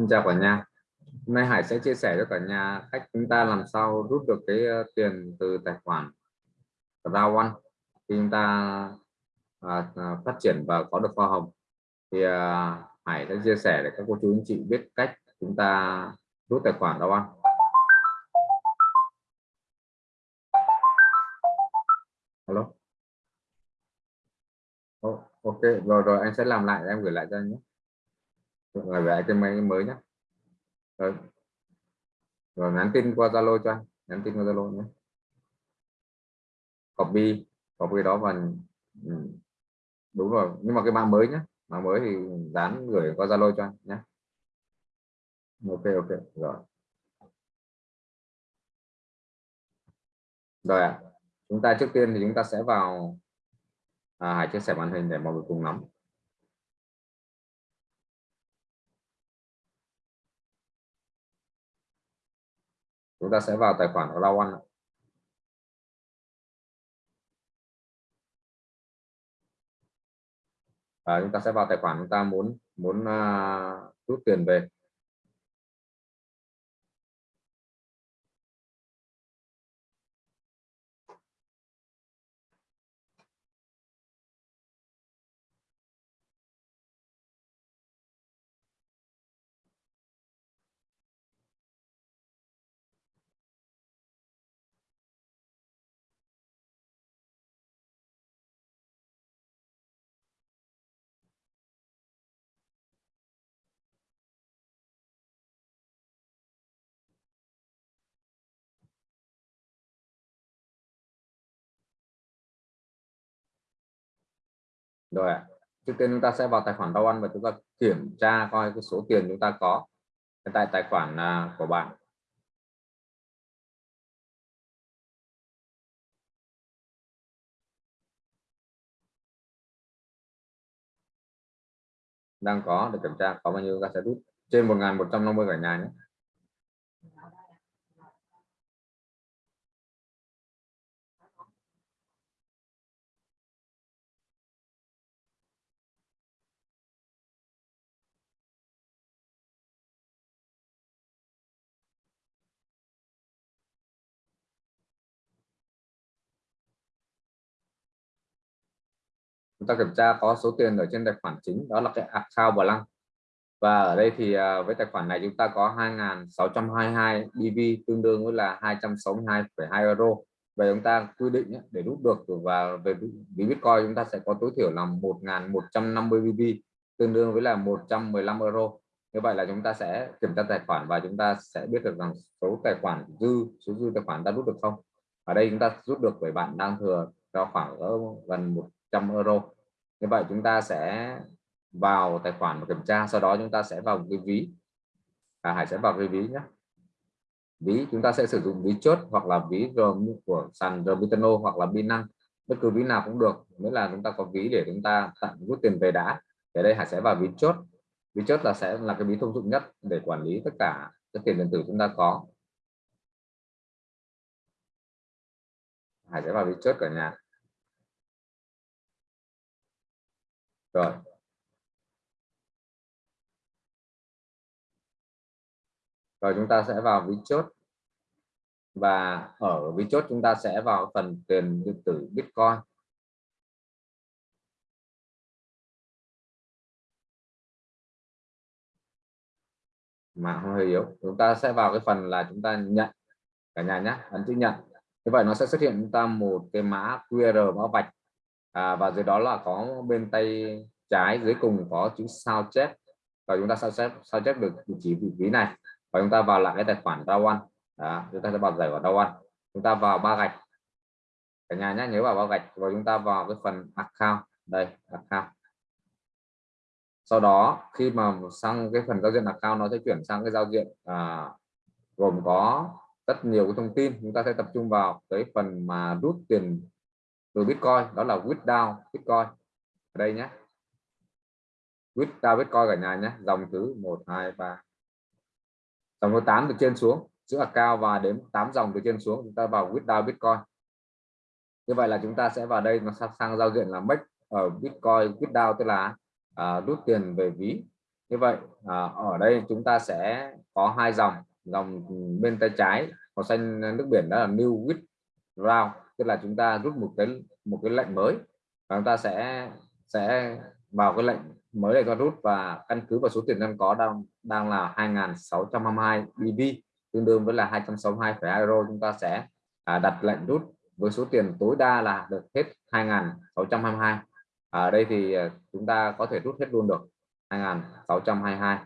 Xin chào cả nhà. Hôm nay Hải sẽ chia sẻ cho cả nhà cách chúng ta làm sao rút được cái ờ, tiền từ tài khoản Round One khi chúng ta à, à phát triển và có được hoa hồng. Thì à, Hải sẽ chia sẻ để các cô chú anh chị biết cách chúng ta rút tài khoản Round One. Hello. Oh, ok rồi rồi anh sẽ làm lại em gửi lại cho anh nhé rồi vẽ cái máy mới nhé. Rồi, rồi nhắn tin qua zalo cho anh. Nhắn tin qua zalo nhé. Copy. Copy đó và ừ, đúng rồi nhưng mà cái mã mới nhé. Mã mới thì dán gửi qua zalo cho anh nhé. Ok ok rồi. Rồi ạ. À. chúng ta trước tiên thì chúng ta sẽ vào à, chia sẻ màn hình để mọi người cùng nắm. Chúng ta sẽ vào tài khoản của Lawan à, chúng ta sẽ vào tài khoản chúng ta muốn muốn uh, rút tiền về. Rồi ạ. Trước tiên chúng ta sẽ vào tài khoản đau ăn và chúng ta kiểm tra coi cái số tiền chúng ta có tại tài khoản à, của bạn. Đang có để kiểm tra, có bao nhiêu? Ta sẽ rút trên 1.150 cả nhà nhé. Chúng ta kiểm tra có số tiền ở trên tài khoản chính đó là cái account balance và ở đây thì à, với tài khoản này chúng ta có 2.622 BV tương đương với là 262,2 euro. Và chúng ta quy định để rút được và về ví Bitcoin chúng ta sẽ có tối thiểu là 1.150 BV tương đương với là 115 euro. Như vậy là chúng ta sẽ kiểm tra tài khoản và chúng ta sẽ biết được rằng số tài khoản dư số dư tài khoản ta rút được không. Ở đây chúng ta rút được bởi bạn đang thừa cho khoảng ở gần 100 euro. Như vậy chúng ta sẽ vào tài khoản và kiểm tra sau đó chúng ta sẽ vào cái ví. À, Hải sẽ vào cái ví nhé. Ví chúng ta sẽ sử dụng ví chốt hoặc là ví của sàn Robitano hoặc là Binance. Bất cứ ví nào cũng được mới là chúng ta có ví để chúng ta tặng rút tiền về đã. Ở đây Hải sẽ vào ví chốt. Ví chốt là sẽ là cái ví thông dụng nhất để quản lý tất cả các tiền điện tử chúng ta có. Hải sẽ vào ví chốt cả nhà. Rồi. Rồi chúng ta sẽ vào ví chốt. Và ở ví chốt chúng ta sẽ vào phần tiền điện tử Bitcoin. Mà hơi yếu. Chúng ta sẽ vào cái phần là chúng ta nhận. Cả nhà nhé, ấn chữ nhận. Như vậy nó sẽ xuất hiện chúng ta một cái mã QR mã vạch à, và dưới đó là có bên tay trái dưới cùng có chữ sao chép. Và chúng ta sao chép sao chép được vị trí vị trí này. Và chúng ta vào lại cái tài khoản Rawan đó, chúng ta sẽ vào giải của ăn. Chúng ta vào ba gạch. Cả nhà nhé nhớ vào ba gạch. Và chúng ta vào cái phần account. Đây account. Sau đó khi mà sang cái phần giao diện account nó sẽ chuyển sang cái giao diện à, gồm có rất nhiều cái thông tin. Chúng ta sẽ tập trung vào cái phần mà rút tiền từ Bitcoin đó là withdraw Bitcoin. Ở đây nhé. Withdraw Bitcoin cả nhà nhé. Dòng thứ 1 2 3 dòng thứ 8 từ trên xuống. Chữ cao và đến 8 dòng từ trên xuống. Chúng ta vào withdraw Bitcoin. Như vậy là chúng ta sẽ vào đây nó sang, sang giao diện là make ở Bitcoin withdraw tức là à, rút tiền về ví. Như vậy à, ở đây chúng ta sẽ có hai dòng. Dòng bên tay trái màu xanh nước biển đó là new withdraw tức là chúng ta rút một cái một cái lệnh mới và chúng ta sẽ sẽ vào cái lệnh mới này cho rút và căn cứ vào số tiền đang có đang đang là 2.622 BV tương đương với là 262,2 euro chúng ta sẽ à, đặt lệnh rút với số tiền tối đa là được hết 2.622 ở à, đây thì à, chúng ta có thể rút hết luôn được 2.622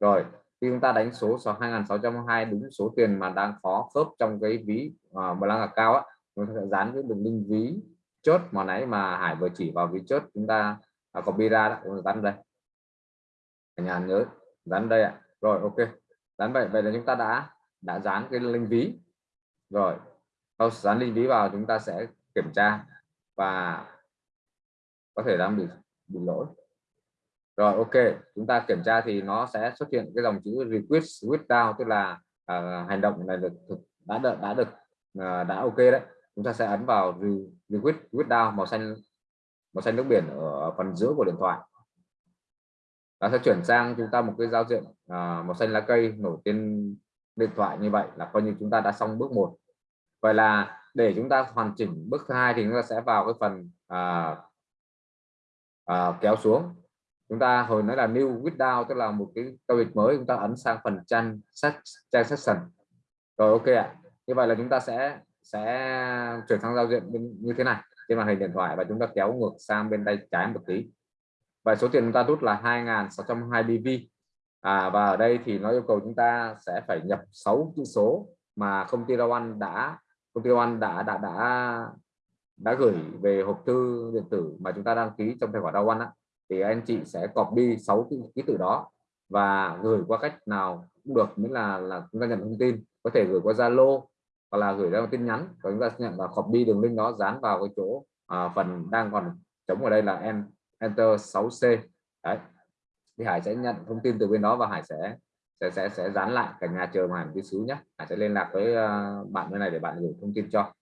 rồi khi chúng ta đánh số số 2.622 đúng số tiền mà đang có khớp trong cái ví à, mà đang là cao á chúng ta sẽ dán cái đường link ví chốt mà nãy mà Hải vừa chỉ vào ví chốt chúng ta à, có copy ra đó. Chúng ta dán đây. Cả nhà nhớ dán đây ạ. Rồi ok. Dán vậy vậy là chúng ta đã đã dán cái link ví. Rồi sau dán link ví vào chúng ta sẽ kiểm tra và có thể đang bị bị lỗi. Rồi ok. Chúng ta kiểm tra thì nó sẽ xuất hiện cái dòng chữ request withdraw tức là uh, hành động này được đã được đã được uh, đã ok đấy chúng ta sẽ ấn vào request withdraw màu xanh màu xanh nước biển ở phần giữa của điện thoại. Nó sẽ chuyển sang chúng ta một cái giao diện à, màu xanh lá cây nổi trên điện thoại như vậy là coi như chúng ta đã xong bước một. Vậy là để chúng ta hoàn chỉnh bước hai thì chúng ta sẽ vào cái phần à, à, kéo xuống. Chúng ta hồi nói là new withdraw tức là một cái giao dịch mới chúng ta ấn sang phần trang Session. Rồi ok ạ. Như vậy là chúng ta sẽ sẽ chuyển sang giao diện như thế này trên màn hình điện thoại và chúng ta kéo ngược sang bên tay trái một tí. Và số tiền chúng ta rút là 2.620 BV à, và ở đây thì nó yêu cầu chúng ta sẽ phải nhập 6 chữ số mà công ty Rawan đã công ty Rawan đã đã đã đã gửi về hộp thư điện tử mà chúng ta đăng ký trong tài khoản Rawan á. Thì anh chị sẽ copy 6 cái ký tự đó và gửi qua cách nào cũng được miễn là là chúng ta nhận thông tin. Có thể gửi qua Zalo hoặc là gửi ra một tin nhắn và chúng ta nhận và copy đường link đó dán vào cái chỗ à, phần đang còn chống ở đây là em enter 6c đấy. Thì Hải sẽ nhận thông tin từ bên đó và Hải sẽ sẽ sẽ sẽ dán lại cả nhà chờ Hải một tí xíu nhé Hải sẽ liên lạc với uh, bạn bên này để bạn gửi thông tin cho.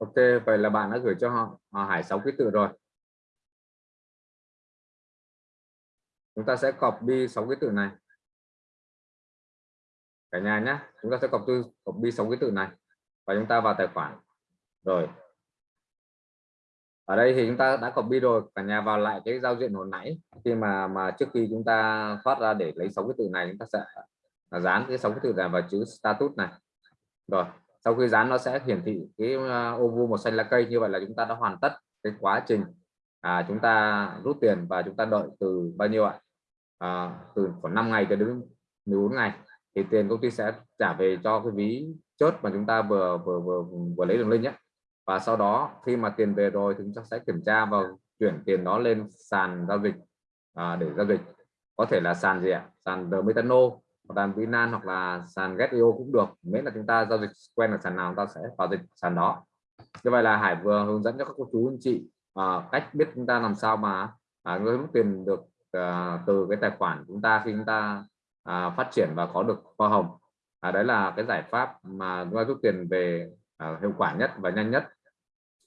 Ok, vậy là bạn đã gửi cho họ, à, Hải sáu ký tự rồi. Chúng ta sẽ copy sáu ký tự này. Cả nhà nhé, chúng ta sẽ copy copy sáu ký tự này và chúng ta vào tài khoản. Rồi. Ở đây thì chúng ta đã copy rồi, cả nhà vào lại cái giao diện hồi nãy khi mà mà trước khi chúng ta thoát ra để lấy sáu ký tự này chúng ta sẽ dán cái sáu ký tự này vào chữ status này. Rồi, sau khi dán nó sẽ hiển thị cái ờ, ô vuông màu xanh lá cây như vậy là chúng ta đã hoàn tất cái quá trình à, chúng ta rút tiền và chúng ta đợi từ bao nhiêu ạ? À, từ khoảng 5 ngày cho đến 14 ngày. Thì tiền công ty sẽ trả về cho cái ví chốt mà chúng ta vừa vừa vừa vừa lấy đường link nhé. Và sau đó khi mà tiền về rồi thì chúng ta sẽ kiểm tra và chuyển tiền đó lên sàn giao dịch à, để giao dịch. Có thể là sàn gì ạ? Sàn The Metano hoặc là Binance hoặc là sàn Getio cũng được. Miễn là chúng ta giao dịch quen ở sàn nào chúng ta sẽ vào dịch sàn đó. Như vậy là Hải vừa hướng dẫn cho các cô chú anh chị à, cách biết chúng ta làm sao mà à, rút tiền được à, từ cái tài khoản chúng ta khi chúng ta à, phát triển và có được hoa hồng. À, đấy là cái giải pháp mà chúng ta rút tiền về à, hiệu quả nhất và nhanh nhất.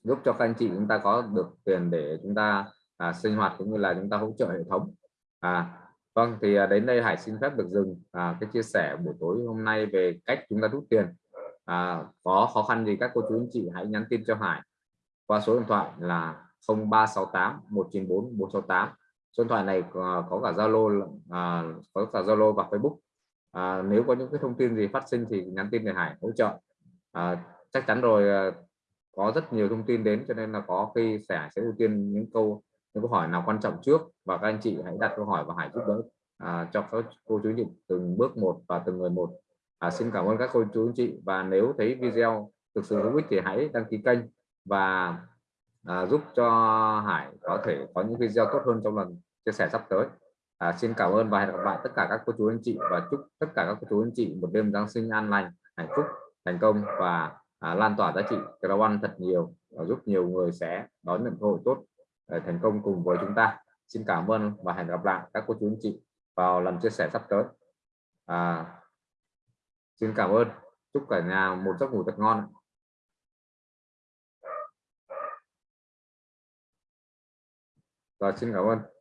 Giúp cho các anh chị chúng ta có được tiền để chúng ta à, sinh hoạt cũng như là chúng ta hỗ trợ hệ thống. À, vâng thì à, đến đây Hải xin phép được dừng à, cái chia sẻ buổi tối hôm nay về cách chúng ta rút tiền. À, có khó khăn gì các cô chú anh chị hãy nhắn tin cho Hải qua số điện thoại là 0368 194 468 số điện thoại này à, có, cả Zalo à, có cả Zalo và Facebook. À, nếu có những cái thông tin gì phát sinh thì nhắn tin để Hải hỗ trợ. À, chắc chắn rồi à, có rất nhiều thông tin đến cho nên là có khi sẽ sẽ ưu tiên những câu những câu hỏi nào quan trọng trước? Và các anh chị hãy đặt câu hỏi và hãy giúp đỡ à, cho các cô chú chị từng bước một và từng người một. À, xin cảm ơn các cô chú anh chị. Và nếu thấy video thực sự hữu ích thì hãy đăng ký kênh và à, giúp cho Hải có thể có những video tốt hơn trong lần chia sẻ sắp tới. À, xin cảm ơn và hẹn gặp lại tất cả các cô chú anh chị và chúc tất cả các cô chú anh chị một đêm Giáng sinh an lành hạnh phúc thành công và à, lan tỏa giá trị Crown thật nhiều và giúp nhiều người sẽ đón nhận cơ hội tốt để thành công cùng với chúng ta. Xin cảm ơn và hẹn gặp lại các cô chú anh chị vào lần chia sẻ sắp tới. À, xin cảm ơn. Chúc cả nhà một giấc ngủ thật ngon rồi xin cảm ơn.